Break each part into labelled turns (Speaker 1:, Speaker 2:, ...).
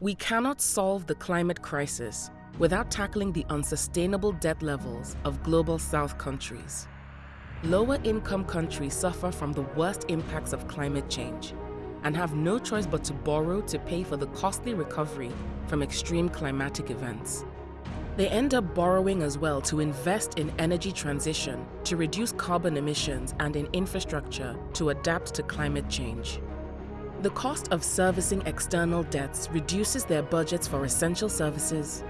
Speaker 1: We cannot solve the climate crisis without tackling the unsustainable debt levels of Global South countries. Lower income countries suffer from the worst impacts of climate change and have no choice but to borrow to pay for the costly recovery from extreme climatic events. They end up borrowing as well to invest in energy transition, to reduce carbon emissions, and in infrastructure to adapt to climate change. The cost of servicing external debts reduces their budgets for essential services,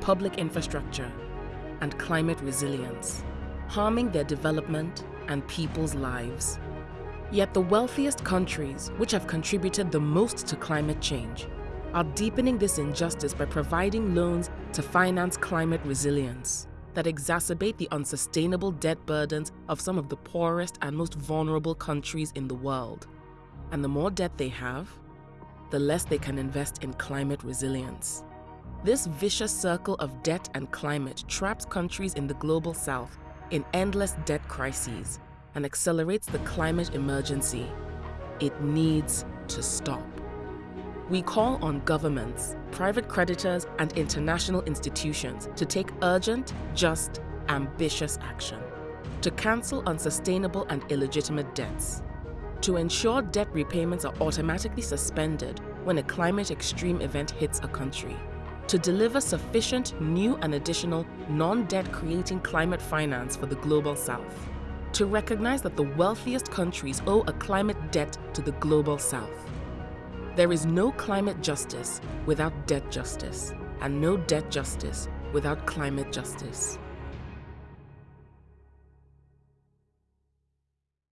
Speaker 1: public infrastructure, and climate resilience, harming their development and people's lives. Yet the wealthiest countries, which have contributed the most to climate change, are deepening this injustice by providing loans to finance climate resilience that exacerbate the unsustainable debt burdens of some of the poorest and most vulnerable countries in the world. And the more debt they have, the less they can invest in climate resilience. This vicious circle of debt and climate traps countries in the global south in endless debt crises and accelerates the climate emergency. It needs to stop. We call on governments, private creditors, and international institutions to take urgent, just, ambitious action, to cancel unsustainable and illegitimate debts, to ensure debt repayments are automatically suspended when a climate extreme event hits a country, to deliver sufficient new and additional non-debt creating climate finance for the Global South, to recognize that the wealthiest countries owe a climate debt to the Global South, there is no climate justice without debt justice, and no debt justice without climate justice.